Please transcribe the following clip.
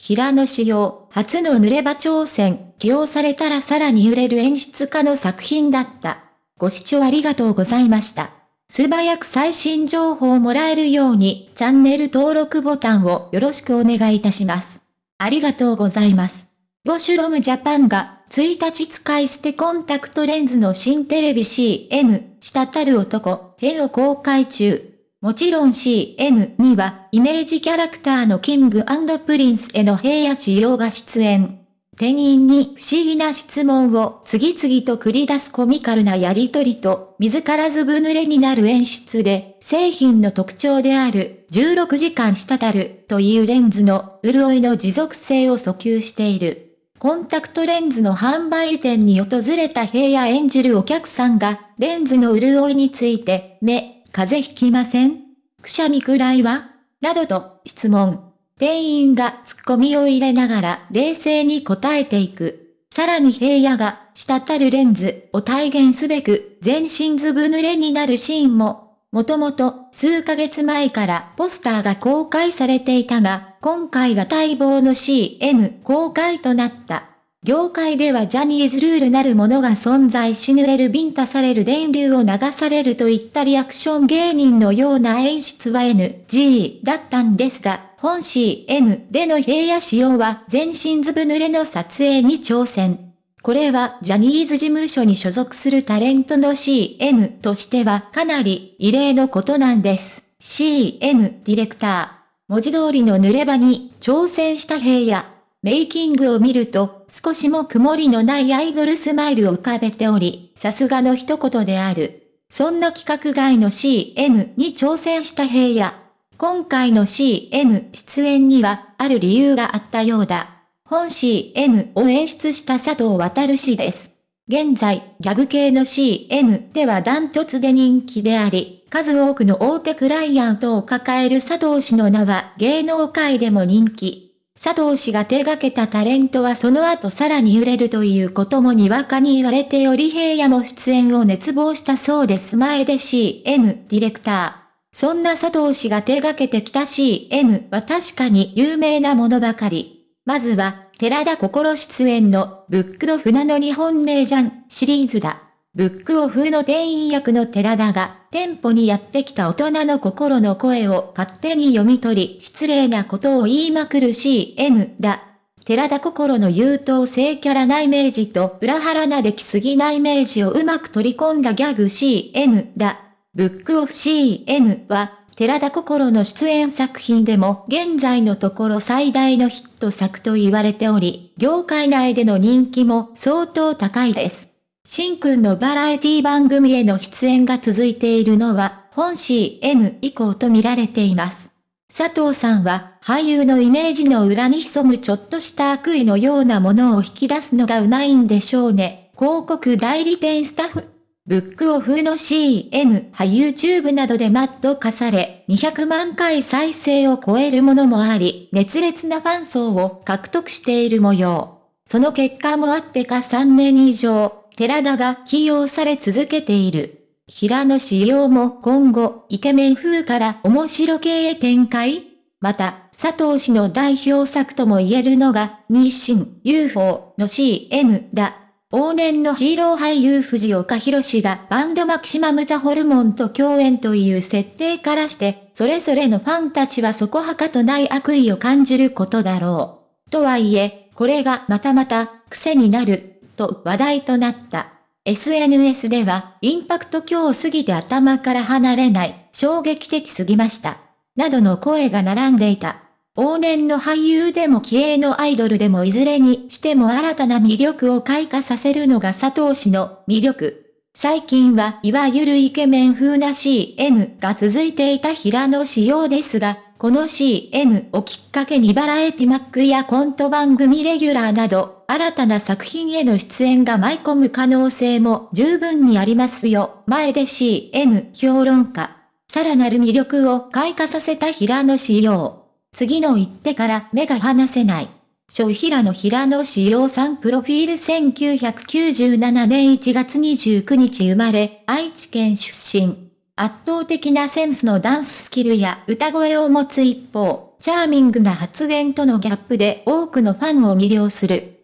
平野仕様、初の濡れ場挑戦、起用されたらさらに揺れる演出家の作品だった。ご視聴ありがとうございました。素早く最新情報をもらえるように、チャンネル登録ボタンをよろしくお願いいたします。ありがとうございます。ロシュロムジャパンが、1日使い捨てコンタクトレンズの新テレビ CM、滴る男、編を公開中。もちろん CM には、イメージキャラクターのキングプリンスへの平野仕様が出演。店員に不思議な質問を次々と繰り出すコミカルなやりとりと、自らずぶ濡れになる演出で、製品の特徴である16時間滴るというレンズの潤いの持続性を訴求している。コンタクトレンズの販売店に訪れた平野演じるお客さんが、レンズの潤いについて、目、風邪ひきませんくしゃみくらいはなどと質問。店員がツッコミを入れながら冷静に答えていく。さらに平野が滴るレンズを体現すべく全身ずぶ濡れになるシーンも、もともと数ヶ月前からポスターが公開されていたが、今回が待望の CM 公開となった。業界ではジャニーズルールなるものが存在し濡れるビンタされる電流を流されるといったリアクション芸人のような演出は NG だったんですが、本 CM での平野仕様は全身ずぶ濡れの撮影に挑戦。これはジャニーズ事務所に所属するタレントの CM としてはかなり異例のことなんです。CM ディレクター。文字通りの濡れ場に挑戦した平野。メイキングを見ると、少しも曇りのないアイドルスマイルを浮かべており、さすがの一言である。そんな企画外の CM に挑戦した平野。今回の CM 出演には、ある理由があったようだ。本 CM を演出した佐藤渡氏です。現在、ギャグ系の CM ではダントツで人気であり、数多くの大手クライアントを抱える佐藤氏の名は芸能界でも人気。佐藤氏が手掛けたタレントはその後さらに揺れるということもにわかに言われており平野も出演を熱望したそうです前で CM ディレクター。そんな佐藤氏が手掛けてきた CM は確かに有名なものばかり。まずは、寺田心出演のブックド船の日本名じゃんシリーズだ。ブックオフの店員役の寺田が、店舗にやってきた大人の心の声を勝手に読み取り、失礼なことを言いまくる CM だ。寺田心の優等生キャラなイメージと裏腹な出来すぎなイメージをうまく取り込んだギャグ CM だ。ブックオフ CM は、寺田心の出演作品でも現在のところ最大のヒット作と言われており、業界内での人気も相当高いです。しんくんのバラエティ番組への出演が続いているのは、本 CM 以降と見られています。佐藤さんは、俳優のイメージの裏に潜むちょっとした悪意のようなものを引き出すのがうまいんでしょうね。広告代理店スタッフ。ブックオフの CM は YouTube などでマット化され、200万回再生を超えるものもあり、熱烈なファン層を獲得している模様。その結果もあってか3年以上、寺田が起用され続けている。平野仕様も今後、イケメン風から面白系へ展開？また、佐藤氏の代表作とも言えるのが、日清 UFO の CM だ。往年のヒーロー俳優藤岡弘氏がバンドマキシマムザホルモンと共演という設定からして、それぞれのファンたちはそこはかとない悪意を感じることだろう。とはいえ、これがまたまた癖になると話題となった。SNS では、インパクト強すぎて頭から離れない、衝撃的すぎました。などの声が並んでいた。往年の俳優でも気鋭のアイドルでもいずれにしても新たな魅力を開花させるのが佐藤氏の魅力。最近はいわゆるイケメン風な CM が続いていた平野仕様ですが、この CM をきっかけにバラエティマックやコント番組レギュラーなど、新たな作品への出演が舞い込む可能性も十分にありますよ。前で CM 評論家。さらなる魅力を開花させた平野仕様。次の一手から目が離せない。小平野平野志陽さんプロフィール1997年1月29日生まれ、愛知県出身。圧倒的なセンスのダンススキルや歌声を持つ一方、チャーミングな発言とのギャップで多くのファンを魅了する。